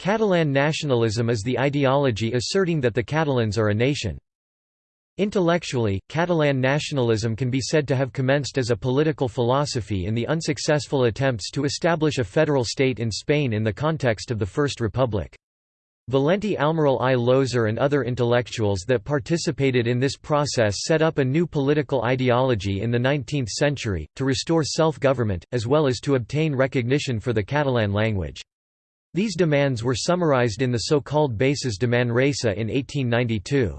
Catalan nationalism is the ideology asserting that the Catalans are a nation. Intellectually, Catalan nationalism can be said to have commenced as a political philosophy in the unsuccessful attempts to establish a federal state in Spain in the context of the First Republic. Valentí Almirall i Llosas and other intellectuals that participated in this process set up a new political ideology in the 19th century, to restore self-government, as well as to obtain recognition for the Catalan language. These demands were summarized in the so-called Bases de Manresa in 1892.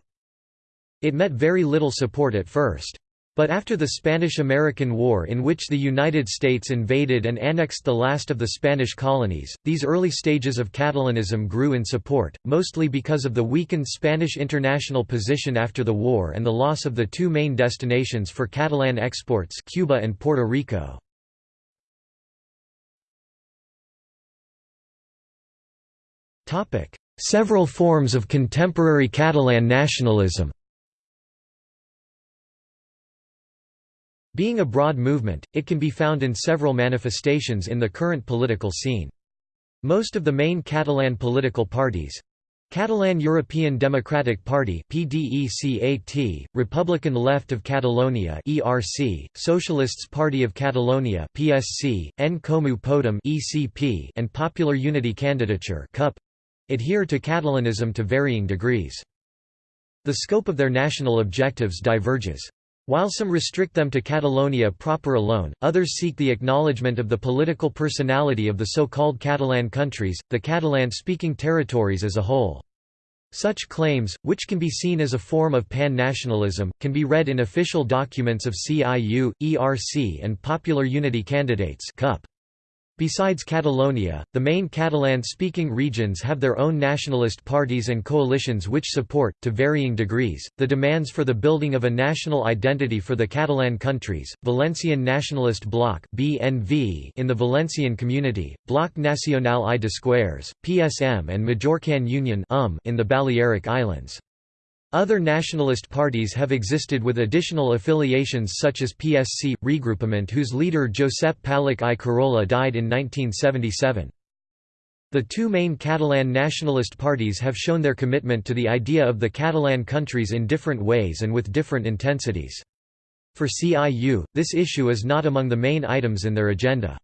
It met very little support at first. But after the Spanish–American War in which the United States invaded and annexed the last of the Spanish colonies, these early stages of Catalanism grew in support, mostly because of the weakened Spanish international position after the war and the loss of the two main destinations for Catalan exports Cuba and Puerto Rico. Several forms of contemporary Catalan nationalism Being a broad movement, it can be found in several manifestations in the current political scene. Most of the main Catalan political parties Catalan European Democratic Party PDECAT, Republican Left of Catalonia ERC, Socialists Party of Catalonia PSC, En Comú Podem ECP, and Popular Unity Candidature CUP adhere to Catalanism to varying degrees. The scope of their national objectives diverges. While some restrict them to Catalonia proper alone, others seek the acknowledgement of the political personality of the so-called Catalan countries, the Catalan-speaking territories as a whole. Such claims, which can be seen as a form of pan-nationalism, can be read in official documents of CIU, ERC and Popular Unity Candidates CUP. Besides Catalonia, the main Catalan-speaking regions have their own nationalist parties and coalitions which support, to varying degrees, the demands for the building of a national identity for the Catalan countries, Valencian Nationalist Bloc (BNV) in the Valencian Community, Bloc Nacional i d'Esquerres, PSM and Majorcan Union UM in the Balearic Islands. Other nationalist parties have existed with additional affiliations such as PSC, Regroupement whose leader Josep Pallach i Carola died in 1977. The two main Catalan nationalist parties have shown their commitment to the idea of the Catalan countries in different ways and with different intensities. For CIU, this issue is not among the main items in their agenda.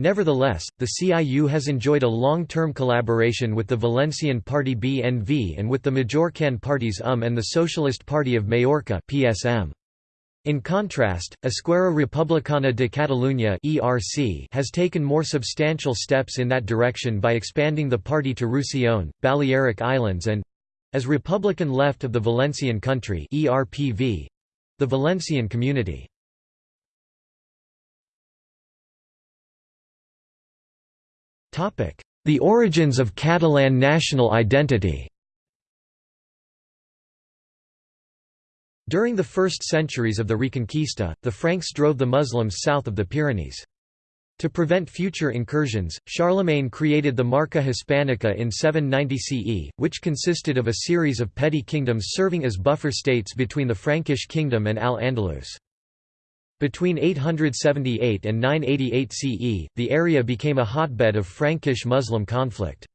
Nevertheless, the CIU has enjoyed a long-term collaboration with the Valencian party BNV and with the Majorcan parties UM and the Socialist Party of Majorca PSM. In contrast, Esquerra Republicana de Catalunya (ERC) has taken more substantial steps in that direction by expanding the party to Roussillon, Balearic Islands and as Republican Left of the Valencian Country (ERPV), the Valencian Community. The origins of Catalan national identity During the first centuries of the Reconquista, the Franks drove the Muslims south of the Pyrenees. To prevent future incursions, Charlemagne created the Marca Hispanica in 790 CE, which consisted of a series of petty kingdoms serving as buffer states between the Frankish kingdom and Al-Andalus. Between 878 and 988 CE, the area became a hotbed of Frankish-Muslim conflict.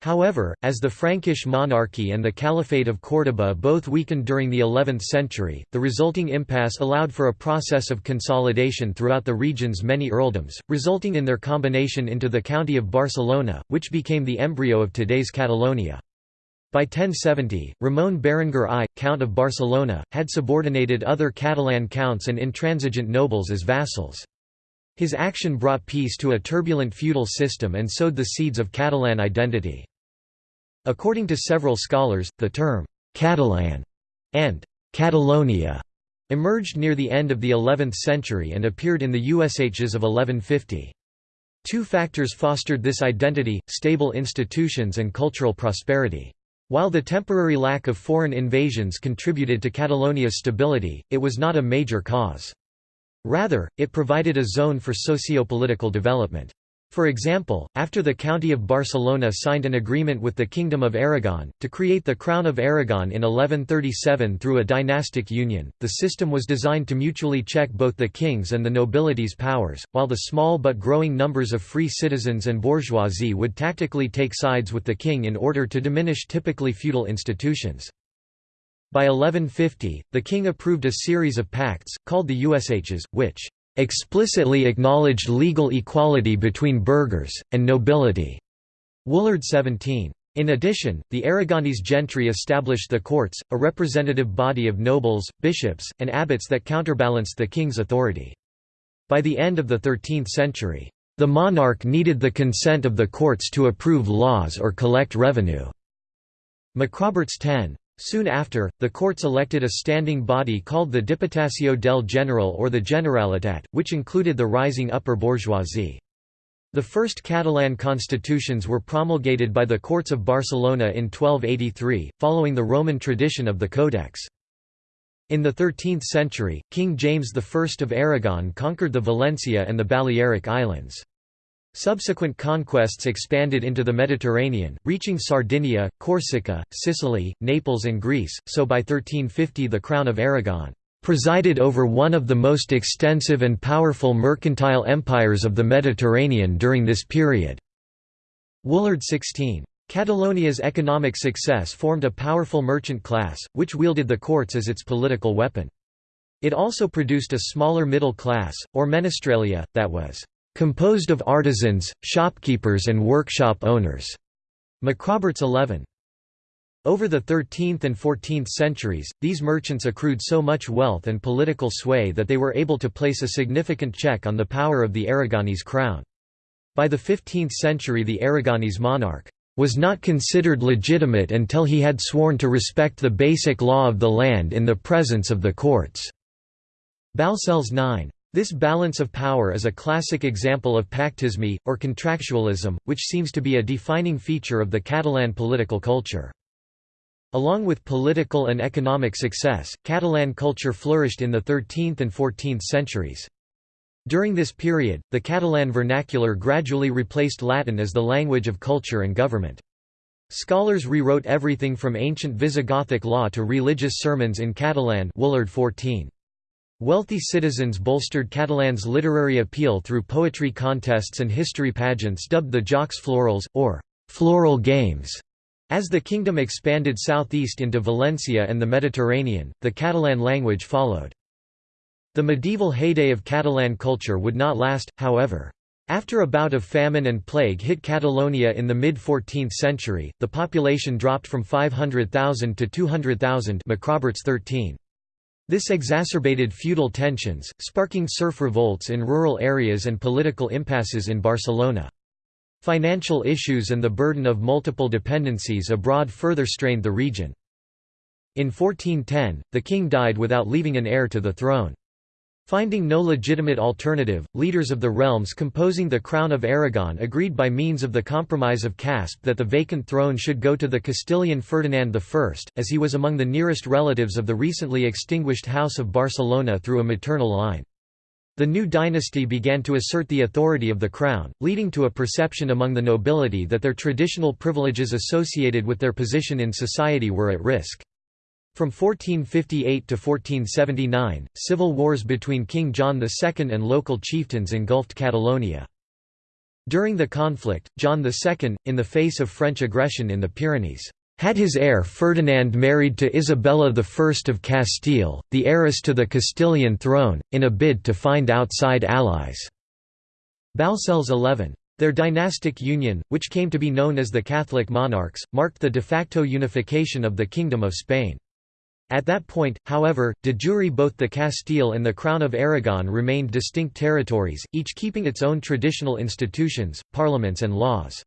However, as the Frankish monarchy and the Caliphate of Córdoba both weakened during the 11th century, the resulting impasse allowed for a process of consolidation throughout the region's many earldoms, resulting in their combination into the county of Barcelona, which became the embryo of today's Catalonia. By 1070, Ramon Berenguer I, Count of Barcelona, had subordinated other Catalan counts and intransigent nobles as vassals. His action brought peace to a turbulent feudal system and sowed the seeds of Catalan identity. According to several scholars, the term «Catalan» and «Catalonia» emerged near the end of the 11th century and appeared in the USHs of 1150. Two factors fostered this identity, stable institutions and cultural prosperity. While the temporary lack of foreign invasions contributed to Catalonia's stability, it was not a major cause. Rather, it provided a zone for socio-political development. For example, after the County of Barcelona signed an agreement with the Kingdom of Aragon, to create the Crown of Aragon in 1137 through a dynastic union, the system was designed to mutually check both the king's and the nobility's powers, while the small but growing numbers of free citizens and bourgeoisie would tactically take sides with the king in order to diminish typically feudal institutions. By 1150, the king approved a series of pacts, called the Usatges, which explicitly acknowledged legal equality between burghers, and nobility. Woolard 17. In addition, the Aragonese gentry established the courts, a representative body of nobles, bishops, and abbots that counterbalanced the king's authority. By the end of the 13th century, the monarch needed the consent of the courts to approve laws or collect revenue. McRoberts 10. Soon after, the courts elected a standing body called the Diputació del General or the Generalitat, which included the rising upper bourgeoisie. The first Catalan constitutions were promulgated by the courts of Barcelona in 1283, following the Roman tradition of the Codex. In the 13th century, King James I of Aragon conquered the Valencia and the Balearic Islands. Subsequent conquests expanded into the Mediterranean, reaching Sardinia, Corsica, Sicily, Naples and Greece, so by 1350 the Crown of Aragon presided over one of the most extensive and powerful mercantile empires of the Mediterranean during this period. Woolard 16. Catalonia's economic success formed a powerful merchant class, which wielded the courts as its political weapon. It also produced a smaller middle class, or menestralia, that was composed of artisans, shopkeepers and workshop owners. McRoberts 11. Over the 13th and 14th centuries, these merchants accrued so much wealth and political sway that they were able to place a significant check on the power of the Aragonese crown. By the 15th century the Aragonese monarch was not considered legitimate until he had sworn to respect the basic law of the land in the presence of the courts. Balcells 9. This balance of power is a classic example of pactisme, or contractualism, which seems to be a defining feature of the Catalan political culture. Along with political and economic success, Catalan culture flourished in the 13th and 14th centuries. During this period, the Catalan vernacular gradually replaced Latin as the language of culture and government. Scholars rewrote everything from ancient Visigothic law to religious sermons in Catalan Woolard 14. Wealthy citizens bolstered Catalan's literary appeal through poetry contests and history pageants dubbed the Jocs Florals, or «floral games». As the kingdom expanded southeast into Valencia and the Mediterranean, the Catalan language followed. The medieval heyday of Catalan culture would not last, however. After a bout of famine and plague hit Catalonia in the mid-14th century, the population dropped from 500,000 to 200,000 McRoberts 13. This exacerbated feudal tensions, sparking serf revolts in rural areas and political impasses in Barcelona. Financial issues and the burden of multiple dependencies abroad further strained the region. In 1410, the king died without leaving an heir to the throne. Finding no legitimate alternative, leaders of the realms composing the Crown of Aragon agreed by means of the Compromise of Caspe that the vacant throne should go to the Castilian Ferdinand I, as he was among the nearest relatives of the recently extinguished House of Barcelona through a maternal line. The new dynasty began to assert the authority of the crown, leading to a perception among the nobility that their traditional privileges associated with their position in society were at risk. From 1458 to 1479, civil wars between King John II and local chieftains engulfed Catalonia. During the conflict, John II, in the face of French aggression in the Pyrenees, had his heir Ferdinand married to Isabella I of Castile, the heiress to the Castilian throne, in a bid to find outside allies. Balcells 11. Their dynastic union, which came to be known as the Catholic monarchs, marked the de facto unification of the Kingdom of Spain. At that point, however, de jure both the Castile and the Crown of Aragon remained distinct territories, each keeping its own traditional institutions, parliaments and laws.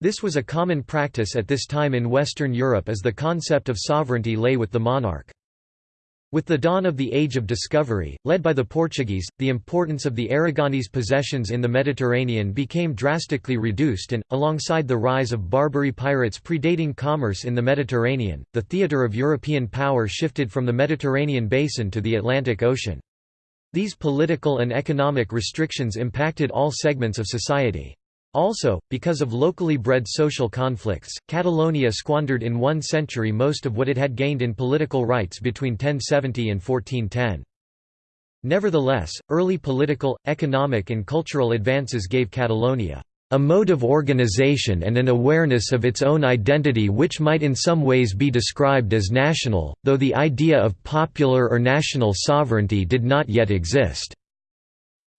This was a common practice at this time in Western Europe as the concept of sovereignty lay with the monarch. With the dawn of the Age of Discovery, led by the Portuguese, the importance of the Aragonese possessions in the Mediterranean became drastically reduced and, alongside the rise of Barbary pirates predating commerce in the Mediterranean, the theatre of European power shifted from the Mediterranean basin to the Atlantic Ocean. These political and economic restrictions impacted all segments of society. Also, because of locally bred social conflicts, Catalonia squandered in one century most of what it had gained in political rights between 1070 and 1410. Nevertheless, early political, economic and cultural advances gave Catalonia a mode of organization and an awareness of its own identity which might in some ways be described as national, though the idea of popular or national sovereignty did not yet exist."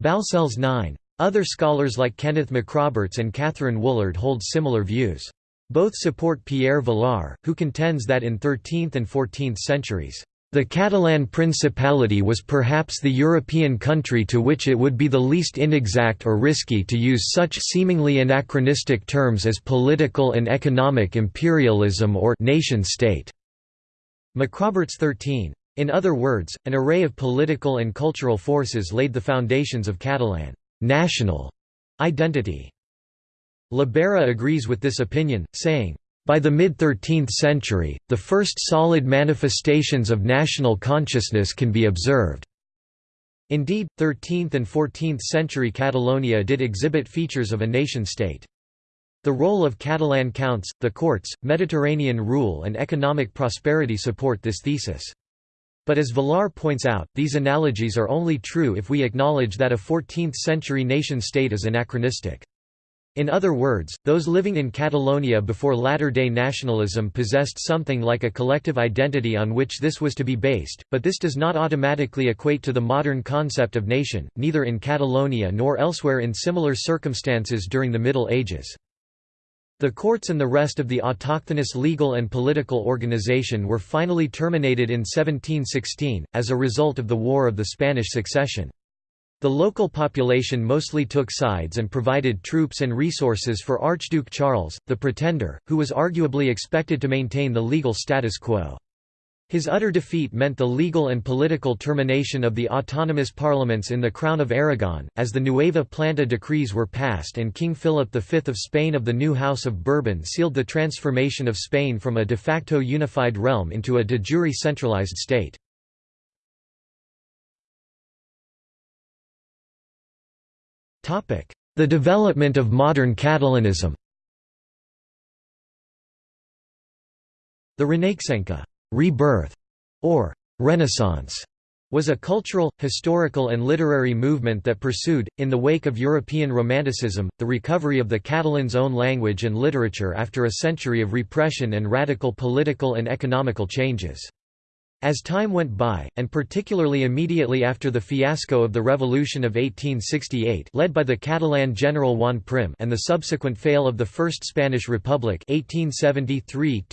Balcells 9. Other scholars like Kenneth McRoberts and Kathryn Woolard hold similar views. Both support Pierre Vilar, who contends that in 13th and 14th centuries, the Catalan Principality was perhaps the European country to which it would be the least inexact or risky to use such seemingly anachronistic terms as political and economic imperialism or nation-state. McRoberts 13. In other words, an array of political and cultural forces laid the foundations of Catalan national identity. Llobera agrees with this opinion, saying, by the mid-13th century, the first solid manifestations of national consciousness can be observed. Indeed, 13th and 14th century Catalonia did exhibit features of a nation-state. The role of Catalan counts, the courts, Mediterranean rule and economic prosperity support this thesis. But as Vilar points out, these analogies are only true if we acknowledge that a 14th-century nation-state is anachronistic. In other words, those living in Catalonia before latter-day nationalism possessed something like a collective identity on which this was to be based, but this does not automatically equate to the modern concept of nation, neither in Catalonia nor elsewhere in similar circumstances during the Middle Ages. The courts and the rest of the autochthonous legal and political organization were finally terminated in 1716, as a result of the War of the Spanish Succession. The local population mostly took sides and provided troops and resources for Archduke Charles, the Pretender, who was arguably expected to maintain the legal status quo. His utter defeat meant the legal and political termination of the autonomous parliaments in the Crown of Aragon, as the Nueva Planta decrees were passed and King Philip V of Spain of the new House of Bourbon sealed the transformation of Spain from a de facto unified realm into a de jure centralized state. The development of modern Catalanism. The Renaixenca rebirth", or «Renaissance», was a cultural, historical and literary movement that pursued, in the wake of European Romanticism, the recovery of the Catalans' own language and literature after a century of repression and radical political and economical changes. As time went by, and particularly immediately after the fiasco of the Revolution of 1868 led by the Catalan general Juan Prim and the subsequent fail of the First Spanish Republic 1873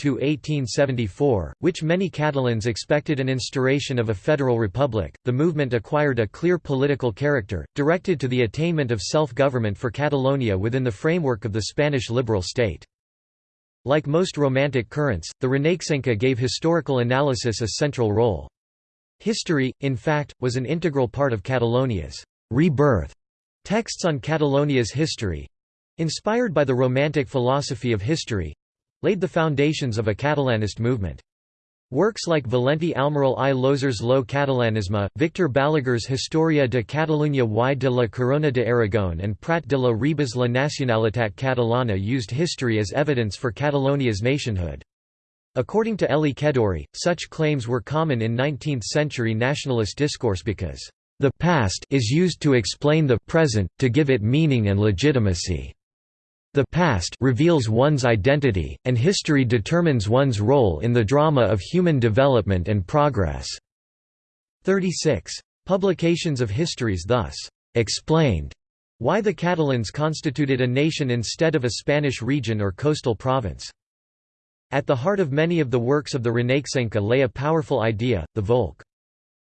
which many Catalans expected an instauration of a federal republic, the movement acquired a clear political character, directed to the attainment of self-government for Catalonia within the framework of the Spanish liberal state. Like most Romantic currents, the Renaixenca gave historical analysis a central role. History, in fact, was an integral part of Catalonia's rebirth. Texts on Catalonia's history—inspired by the Romantic philosophy of history—laid the foundations of a Catalanist movement. Works like Valentí Almirall i Llosas's lo Catalanisme, Victor Balaguer's Historia de Catalunya y de la Corona de Aragón and Prat de la Riba's la Nacionalitat Catalana used history as evidence for Catalonia's nationhood. According to Elie Kedourie, such claims were common in 19th-century nationalist discourse because, "...the past is used to explain the present, to give it meaning and legitimacy." The past reveals one's identity, and history determines one's role in the drama of human development and progress. 36. Publications of histories thus explained why the Catalans constituted a nation instead of a Spanish region or coastal province. At the heart of many of the works of the Renaixenca lay a powerful idea, the Volk.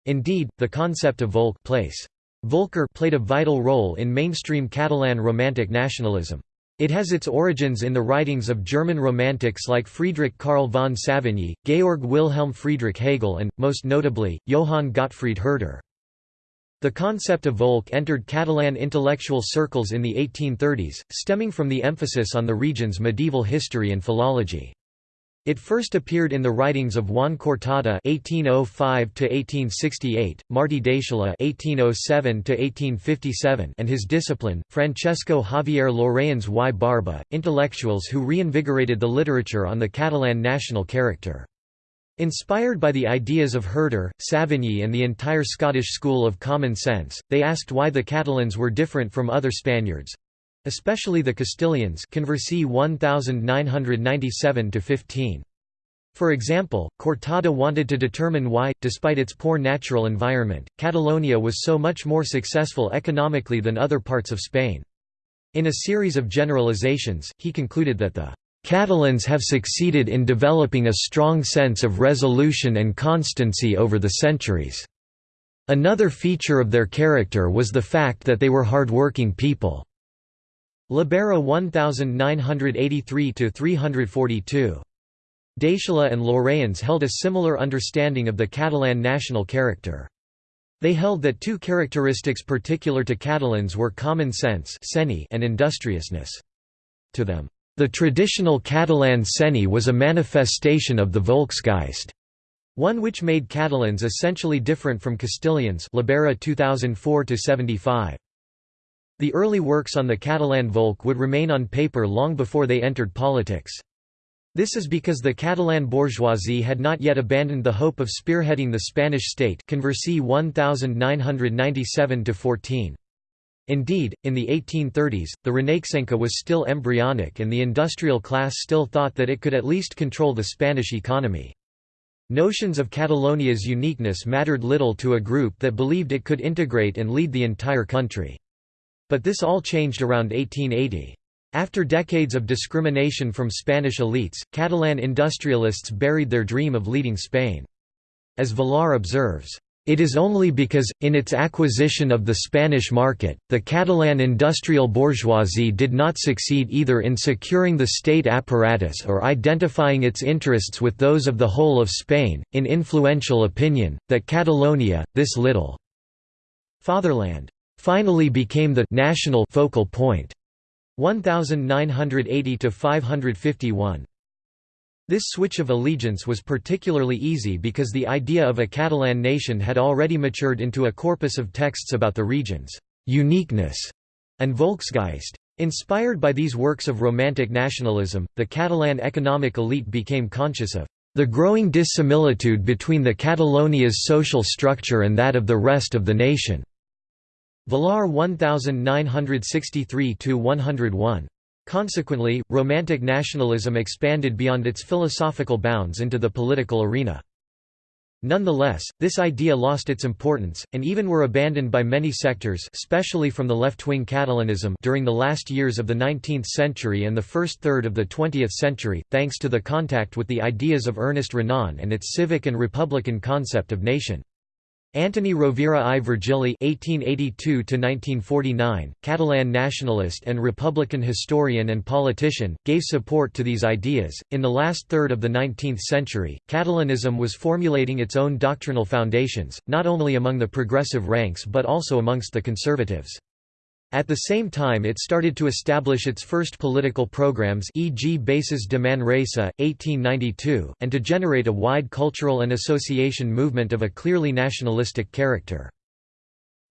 Indeed, the concept of Volk place. Volker played a vital role in mainstream Catalan Romantic nationalism. It has its origins in the writings of German Romantics like Friedrich Karl von Savigny, Georg Wilhelm Friedrich Hegel and, most notably, Johann Gottfried Herder. The concept of Volk entered Catalan intellectual circles in the 1830s, stemming from the emphasis on the region's medieval history and philology. It first appeared in the writings of Juan Cortada (1805–1868), Martí d'Eixalà (1807–1857), and his discipline, Francesco Javier Llorens y Barba, intellectuals who reinvigorated the literature on the Catalan national character. Inspired by the ideas of Herder, Savigny and the entire Scottish school of common sense, they asked why the Catalans were different from other Spaniards, especially the Castilians Conversi 1997-15. For example, Cortada wanted to determine why, despite its poor natural environment, Catalonia was so much more successful economically than other parts of Spain. In a series of generalizations, he concluded that the Catalans have succeeded in developing a strong sense of resolution and constancy over the centuries. Another feature of their character was the fact that they were hard-working people. Llobera 1983–342. d'Eixalà and Llorens held a similar understanding of the Catalan national character. They held that two characteristics particular to Catalans were common sense and industriousness. To them, the traditional Catalan seny was a manifestation of the Volksgeist, one which made Catalans essentially different from Castilians Llobera 2004 75. The early works on the Catalan Volk would remain on paper long before they entered politics. This is because the Catalan bourgeoisie had not yet abandoned the hope of spearheading the Spanish state Conversi 1997 -14. Indeed, in the 1830s, the Renaixenca was still embryonic and the industrial class still thought that it could at least control the Spanish economy. Notions of Catalonia's uniqueness mattered little to a group that believed it could integrate and lead the entire country. But this all changed around 1880. After decades of discrimination from Spanish elites, Catalan industrialists buried their dream of leading Spain. As Vilar observes, it is only because, in its acquisition of the Spanish market, the Catalan industrial bourgeoisie did not succeed either in securing the state apparatus or identifying its interests with those of the whole of Spain, in influential opinion, that Catalonia, this little fatherland, finally became the national focal point. point 1980 to 551 this switch of allegiance was particularly easy because the idea of a Catalan nation had already matured into a corpus of texts about the region's uniqueness and Volksgeist. Inspired by these works of Romantic nationalism, the Catalan economic elite became conscious of the growing dissimilitude between the Catalonia's social structure and that of the rest of the nation. Vilar 1963–101. Consequently, Romantic nationalism expanded beyond its philosophical bounds into the political arena. Nonetheless, this idea lost its importance, and even were abandoned by many sectors especially from the left-wing Catalanism during the last years of the 19th century and the first third of the 20th century, thanks to the contact with the ideas of Ernest Renan and its civic and republican concept of nation. Antoni Rovira i Virgili (1882–1949), Catalan nationalist and Republican historian and politician, gave support to these ideas. In the last third of the 19th century, Catalanism was formulating its own doctrinal foundations, not only among the progressive ranks but also amongst the conservatives. At the same time it started to establish its first political programs e.g. Bases de Manresa, 1892, and to generate a wide cultural and association movement of a clearly nationalistic character.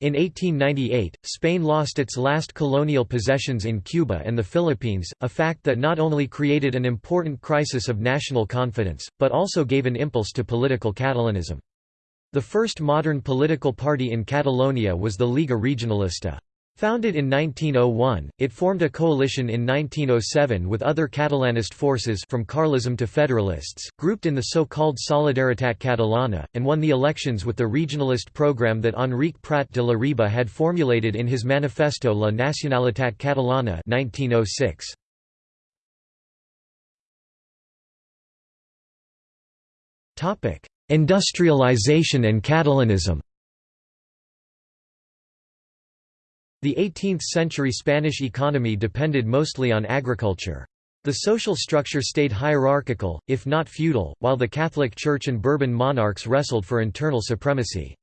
In 1898, Spain lost its last colonial possessions in Cuba and the Philippines, a fact that not only created an important crisis of national confidence, but also gave an impulse to political Catalanism. The first modern political party in Catalonia was the Lliga Regionalista. Founded in 1901, it formed a coalition in 1907 with other Catalanist forces from Carlism to Federalists, grouped in the so-called Solidaritat Catalana, and won the elections with the regionalist program that Enric Prat de la Riba had formulated in his Manifesto La Nacionalitat Catalana 1906. Industrialization and Catalanism The 18th-century Spanish economy depended mostly on agriculture. The social structure stayed hierarchical, if not feudal, while the Catholic Church and Bourbon monarchs wrestled for internal supremacy.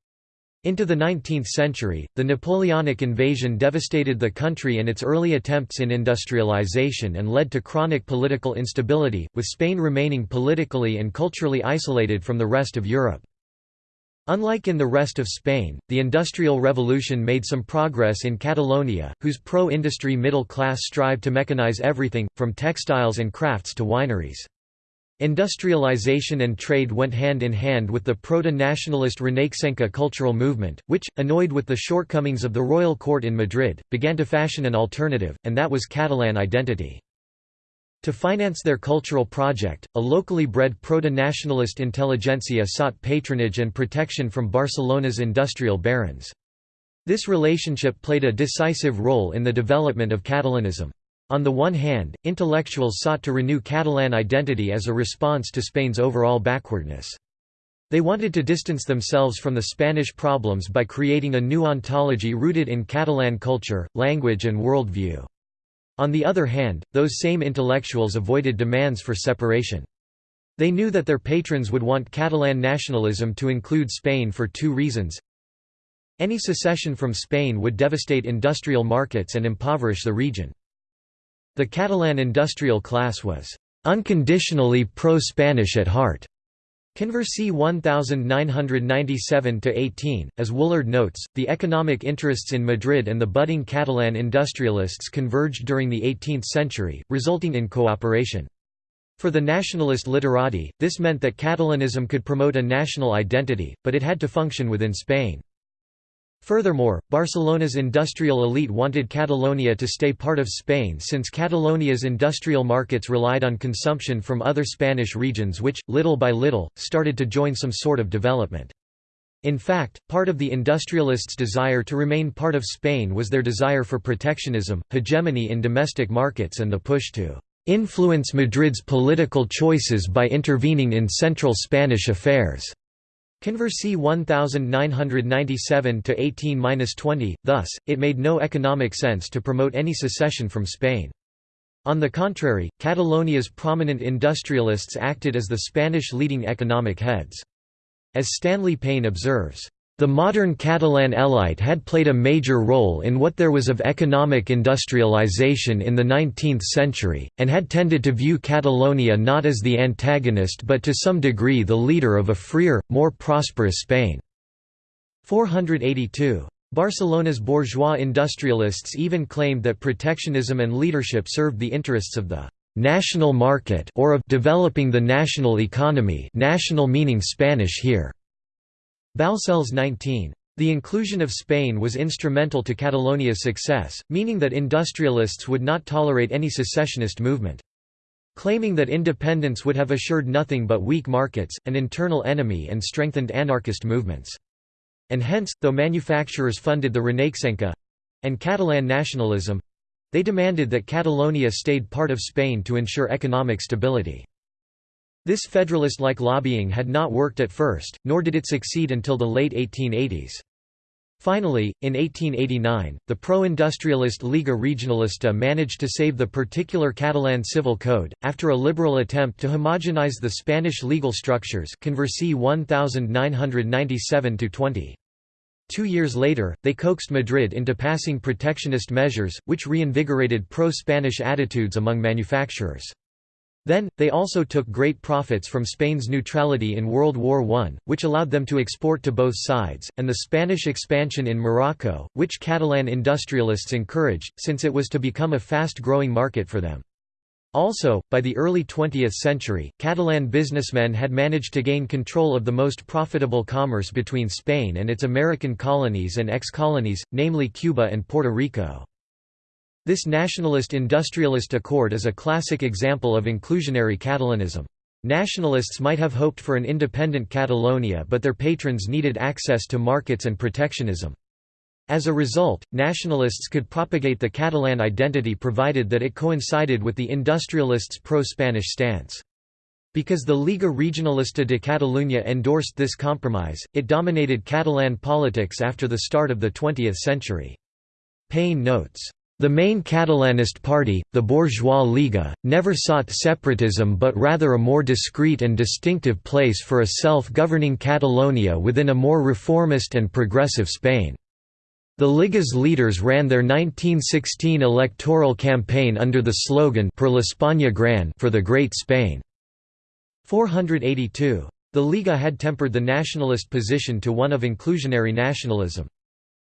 Into the 19th century, the Napoleonic invasion devastated the country and its early attempts in industrialization and led to chronic political instability, with Spain remaining politically and culturally isolated from the rest of Europe. Unlike in the rest of Spain, the Industrial Revolution made some progress in Catalonia, whose pro-industry middle class strived to mechanize everything, from textiles and crafts to wineries. Industrialization and trade went hand in hand with the proto-nationalist Renaixenca cultural movement, which, annoyed with the shortcomings of the royal court in Madrid, began to fashion an alternative, and that was Catalan identity. To finance their cultural project, a locally bred proto-nationalist intelligentsia sought patronage and protection from Barcelona's industrial barons. This relationship played a decisive role in the development of Catalanism. On the one hand, intellectuals sought to renew Catalan identity as a response to Spain's overall backwardness. They wanted to distance themselves from the Spanish problems by creating a new ontology rooted in Catalan culture, language and worldview. On the other hand, those same intellectuals avoided demands for separation. They knew that their patrons would want Catalan nationalism to include Spain for two reasons. Any secession from Spain would devastate industrial markets and impoverish the region. The Catalan industrial class was unconditionally pro-Spanish at heart. Conversi 1997-18, as Woolard notes, the economic interests in Madrid and the budding Catalan industrialists converged during the 18th century, resulting in cooperation. For the nationalist literati, this meant that Catalanism could promote a national identity, but it had to function within Spain. Furthermore, Barcelona's industrial elite wanted Catalonia to stay part of Spain since Catalonia's industrial markets relied on consumption from other Spanish regions which, little by little, started to join some sort of development. In fact, part of the industrialists' desire to remain part of Spain was their desire for protectionism, hegemony in domestic markets and the push to influence Madrid's political choices by intervening in central Spanish affairs. Conversi 1997-18-20, thus, it made no economic sense to promote any secession from Spain. On the contrary, Catalonia's prominent industrialists acted as the Spanish leading economic heads. As Stanley Payne observes, the modern Catalan elite had played a major role in what there was of economic industrialization in the 19th century, and had tended to view Catalonia not as the antagonist but to some degree the leader of a freer, more prosperous Spain. 482. Barcelona's bourgeois industrialists even claimed that protectionism and leadership served the interests of the national market or of developing the national economy national meaning Spanish here. Balcells 19. The inclusion of Spain was instrumental to Catalonia's success, meaning that industrialists would not tolerate any secessionist movement. Claiming that independence would have assured nothing but weak markets, an internal enemy and strengthened anarchist movements. And hence, though manufacturers funded the Renaixenca—and Catalan nationalism—they demanded that Catalonia stayed part of Spain to ensure economic stability. This federalist-like lobbying had not worked at first, nor did it succeed until the late 1880s. Finally, in 1889, the pro-industrialist Lliga Regionalista managed to save the particular Catalan civil code, after a liberal attempt to homogenize the Spanish legal structures Conversi 1997-20. Two years later, they coaxed Madrid into passing protectionist measures, which reinvigorated pro-Spanish attitudes among manufacturers. Then, they also took great profits from Spain's neutrality in World War I, which allowed them to export to both sides, and the Spanish expansion in Morocco, which Catalan industrialists encouraged, since it was to become a fast-growing market for them. Also, by the early 20th century, Catalan businessmen had managed to gain control of the most profitable commerce between Spain and its American colonies and ex-colonies, namely Cuba and Puerto Rico. This nationalist-industrialist accord is a classic example of inclusionary Catalanism. Nationalists might have hoped for an independent Catalonia but their patrons needed access to markets and protectionism. As a result, nationalists could propagate the Catalan identity provided that it coincided with the industrialists' pro-Spanish stance. Because the Lliga Regionalista de Catalunya endorsed this compromise, it dominated Catalan politics after the start of the 20th century. Payne notes, The main Catalanist party, the Bourgeois Lliga, never sought separatism but rather a more discreet and distinctive place for a self-governing Catalonia within a more reformist and progressive Spain. The Lliga's leaders ran their 1916 electoral campaign under the slogan Per l'Espanya Gran for the Great Spain. 482. The Lliga had tempered the nationalist position to one of inclusionary nationalism.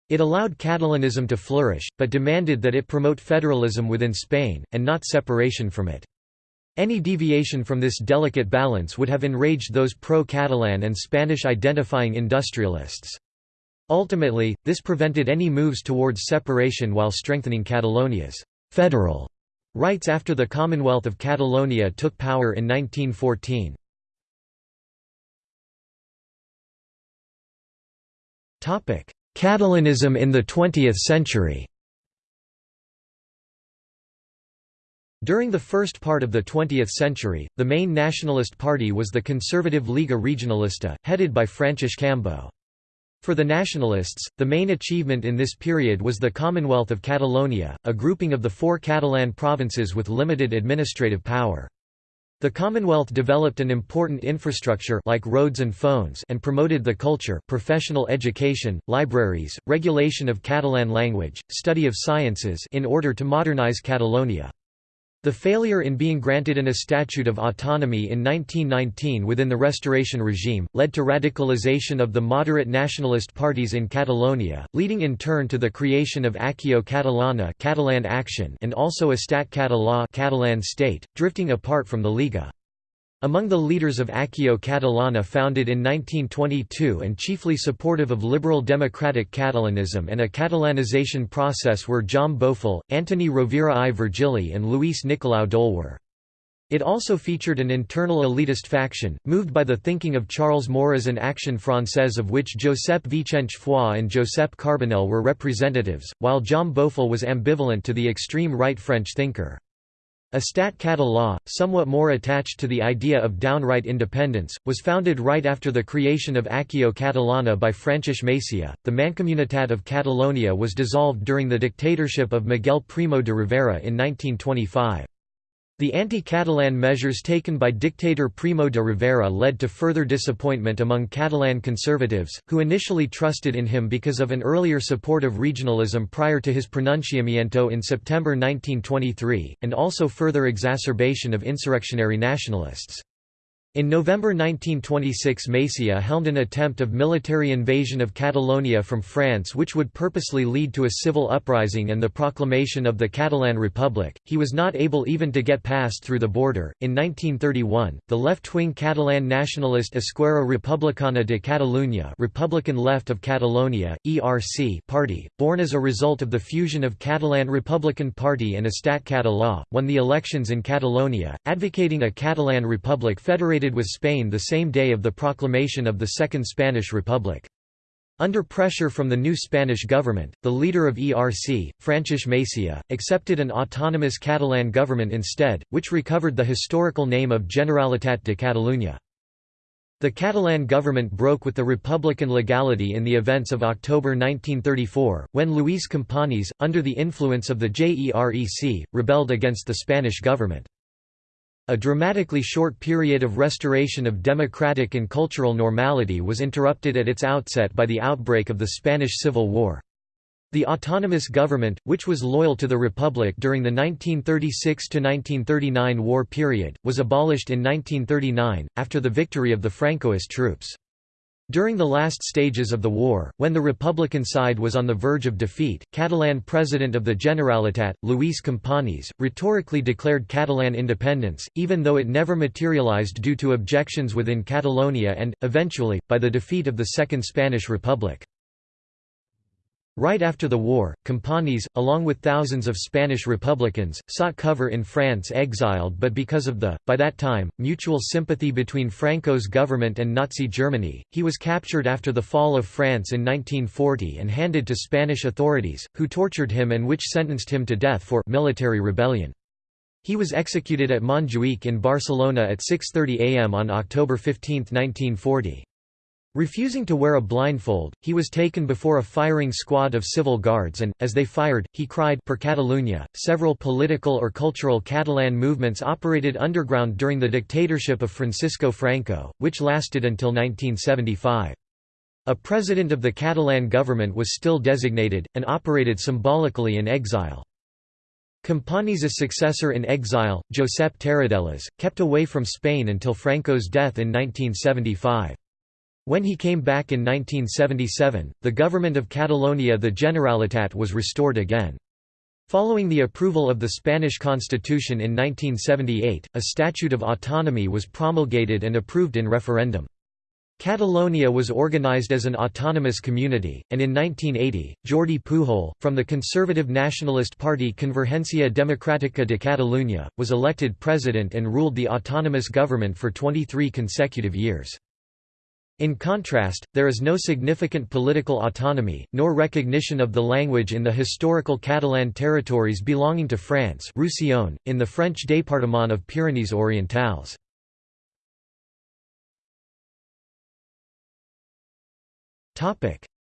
It allowed Catalanism to flourish, but demanded that it promote federalism within Spain, and not separation from it. Any deviation from this delicate balance would have enraged those pro-Catalan and Spanish-identifying industrialists. Ultimately, this prevented any moves towards separation while strengthening Catalonia's «federal» rights after the Commonwealth of Catalonia took power in 1914. Catalanism in the 20th century During the first part of the 20th century, the main nationalist party was the conservative Lliga Regionalista, headed by Francesc Cambó. For the nationalists, the main achievement in this period was the Commonwealth of Catalonia, a grouping of the four Catalan provinces with limited administrative power. The Commonwealth developed an important infrastructure like roads and phones and promoted the culture, professional education, libraries, regulation of Catalan language, study of sciences in order to modernize Catalonia. The failure in being granted an Statute of Autonomy in 1919 within the Restoration regime, led to radicalization of the moderate nationalist parties in Catalonia, leading in turn to the creation of Acció Catalana Catalan Action and also Estat Català Catalan State, drifting apart from the Lliga. Among the leaders of Acció Catalana founded in 1922 and chiefly supportive of liberal democratic Catalanism and a Catalanization process were Jaume Bofill, Antoni Rovira i Virgili and Luis Nicolau d'Olwer. It also featured an internal elitist faction, moved by the thinking of Charles Maurras and Action Française of which Josep Vicens Foix and Josep Carbonell were representatives, while Jaume Bofill was ambivalent to the extreme right French thinker. Estat Català, somewhat more attached to the idea of downright independence, was founded right after the creation of Acció Catalana by Francesc Macià. The Mancomunitat of Catalonia was dissolved during the dictatorship of Miguel Primo de Rivera in 1925. The anti-Catalan measures taken by dictator Primo de Rivera led to further disappointment among Catalan conservatives, who initially trusted in him because of an earlier support of regionalism prior to his pronunciamiento in September 1923, and also further exacerbation of insurrectionary nationalists. In November 1926 Macià helmed an attempt of military invasion of Catalonia from France which would purposely lead to a civil uprising and the proclamation of the Catalan Republic. He was not able even to get past through the border. In 1931, the left-wing Catalan nationalist Esquerra Republicana de Catalunya Republican Left of Catalonia, ERC party, born as a result of the fusion of Catalan Republican Party and Estat Català, won the elections in Catalonia, advocating a Catalan Republic federated with Spain the same day of the proclamation of the Second Spanish Republic. Under pressure from the new Spanish government, the leader of ERC, Francesc Macià, accepted an autonomous Catalan government instead, which recovered the historical name of Generalitat de Catalunya. The Catalan government broke with the republican legality in the events of October 1934, when Luis Companys, under the influence of the JEREC, rebelled against the Spanish government. A dramatically short period of restoration of democratic and cultural normality was interrupted at its outset by the outbreak of the Spanish Civil War. The autonomous government, which was loyal to the Republic during the 1936–1939 war period, was abolished in 1939, after the victory of the Francoist troops. During the last stages of the war, when the Republican side was on the verge of defeat, Catalan president of the Generalitat, Luis Companys, rhetorically declared Catalan independence, even though it never materialized due to objections within Catalonia and, eventually, by the defeat of the Second Spanish Republic. Right after the war, Companys, along with thousands of Spanish Republicans, sought cover in France exiled but because of the, by that time, mutual sympathy between Franco's government and Nazi Germany, he was captured after the fall of France in 1940 and handed to Spanish authorities, who tortured him and which sentenced him to death for military rebellion. He was executed at Montjuïc in Barcelona at 6.30 am on October 15, 1940. Refusing to wear a blindfold, he was taken before a firing squad of civil guards and, as they fired, he cried per Catalunya. Several political or cultural Catalan movements operated underground during the dictatorship of Francisco Franco, which lasted until 1975. A president of the Catalan government was still designated, and operated symbolically in exile. Companys' successor in exile, Josep Tarradellas, kept away from Spain until Franco's death in 1975. When he came back in 1977, the government of Catalonia the Generalitat was restored again. Following the approval of the Spanish constitution in 1978, a Statute of Autonomy was promulgated and approved in referendum. Catalonia was organized as an autonomous community, and in 1980, Jordi Pujol, from the conservative nationalist party Convergència Democràtica de Catalunya, was elected president and ruled the autonomous government for 23 consecutive years. In contrast, there is no significant political autonomy, nor recognition of the language in the historical Catalan territories belonging to France Roussillon, in the French département of Pyrénées-Orientales.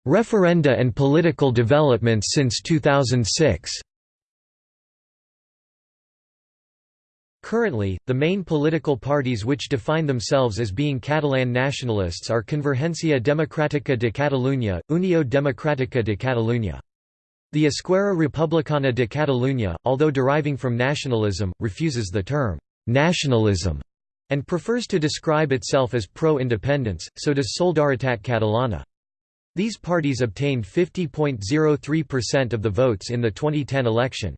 Referenda and political developments since 2006 Currently, the main political parties which define themselves as being Catalan nationalists are Convergència Democràtica de Catalunya, Unió Democràtica de Catalunya. The Esquerra Republicana de Catalunya, although deriving from nationalism, refuses the term «nationalism» and prefers to describe itself as pro-independence, so does Solidaritat Catalana. These parties obtained 50.03% of the votes in the 2010 election.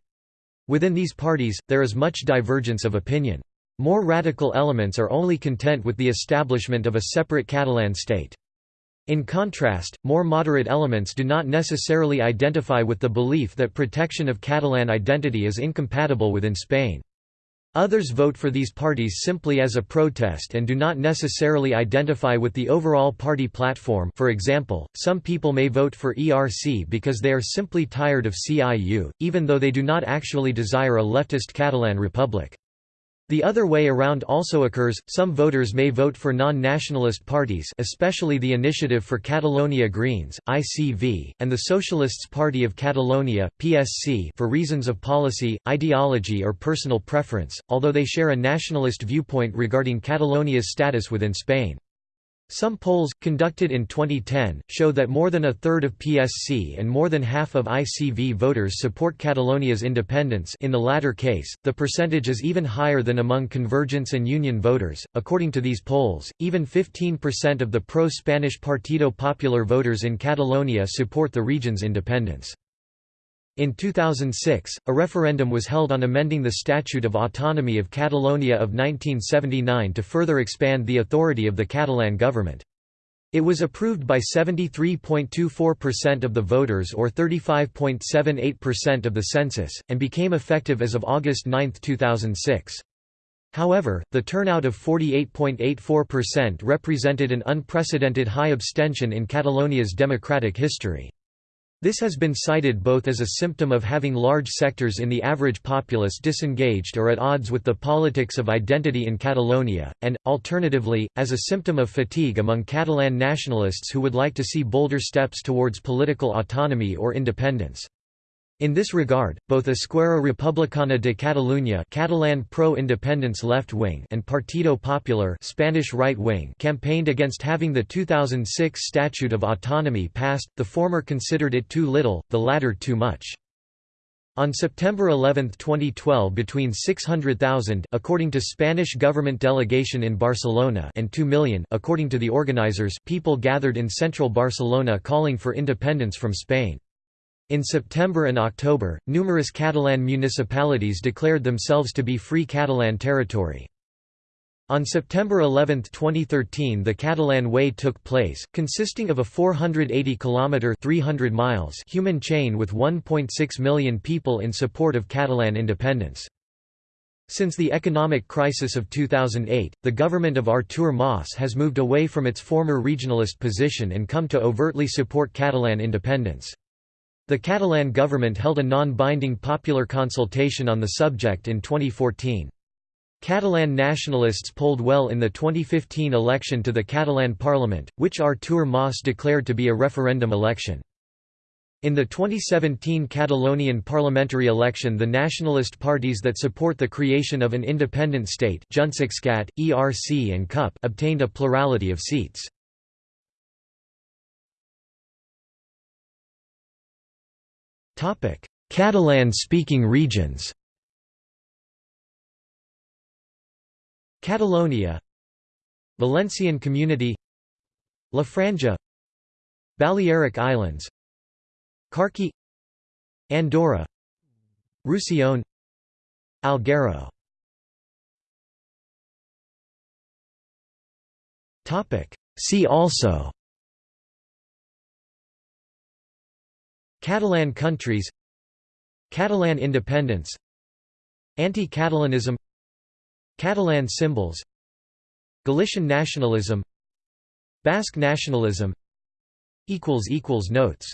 Within these parties, there is much divergence of opinion. More radical elements are only content with the establishment of a separate Catalan state. In contrast, more moderate elements do not necessarily identify with the belief that protection of Catalan identity is incompatible within Spain. Others vote for these parties simply as a protest and do not necessarily identify with the overall party platform for example, some people may vote for ERC because they are simply tired of CIU, even though they do not actually desire a leftist Catalan republic. The other way around also occurs, some voters may vote for non-nationalist parties especially the Initiative for Catalonia Greens, ICV, and the Socialists Party of Catalonia, PSC for reasons of policy, ideology or personal preference, although they share a nationalist viewpoint regarding Catalonia's status within Spain. Some polls, conducted in 2010, show that more than a third of PSC and more than half of ICV voters support Catalonia's independence in the latter case, the percentage is even higher than among Convergence and Union voters. According to these polls, even 15% of the pro-Spanish Partido Popular voters in Catalonia support the region's independence. In 2006, a referendum was held on amending the Statute of Autonomy of Catalonia of 1979 to further expand the authority of the Catalan government. It was approved by 73.24% of the voters or 35.78% of the census, and became effective as of August 9, 2006. However, the turnout of 48.84% represented an unprecedented high abstention in Catalonia's democratic history. This has been cited both as a symptom of having large sectors in the average populace disengaged or at odds with the politics of identity in Catalonia, and, alternatively, as a symptom of fatigue among Catalan nationalists who would like to see bolder steps towards political autonomy or independence. In this regard, both Esquerra Republicana de Catalunya Catalan pro-independence left-wing and Partido Popular Spanish right-wing campaigned against having the 2006 Statute of Autonomy passed, the former considered it too little, the latter too much. On September 11, 2012 between 600,000 according to Spanish government delegation in Barcelona and 2 million according to the organizers people gathered in central Barcelona calling for independence from Spain. In September and October, numerous Catalan municipalities declared themselves to be Free Catalan territory. On September 11, 2013 the Catalan Way took place, consisting of a 480-kilometre 300 miles human chain with 1.6 million people in support of Catalan independence. Since the economic crisis of 2008, the government of Artur Mas has moved away from its former regionalist position and come to overtly support Catalan independence. The Catalan government held a non-binding popular consultation on the subject in 2014. Catalan nationalists polled well in the 2015 election to the Catalan parliament, which Artur Mas declared to be a referendum election. In the 2017 Catalonian parliamentary election the nationalist parties that support the creation of an independent state ERC and CUP obtained a plurality of seats. Catalan-speaking regions. Catalonia. Valencian Community. La Franja. Balearic Islands. Carche. Andorra. Roussillon. Alghero. See also Catalan countries Catalan independence Anti-Catalanism Catalan symbols Galician nationalism Basque nationalism Notes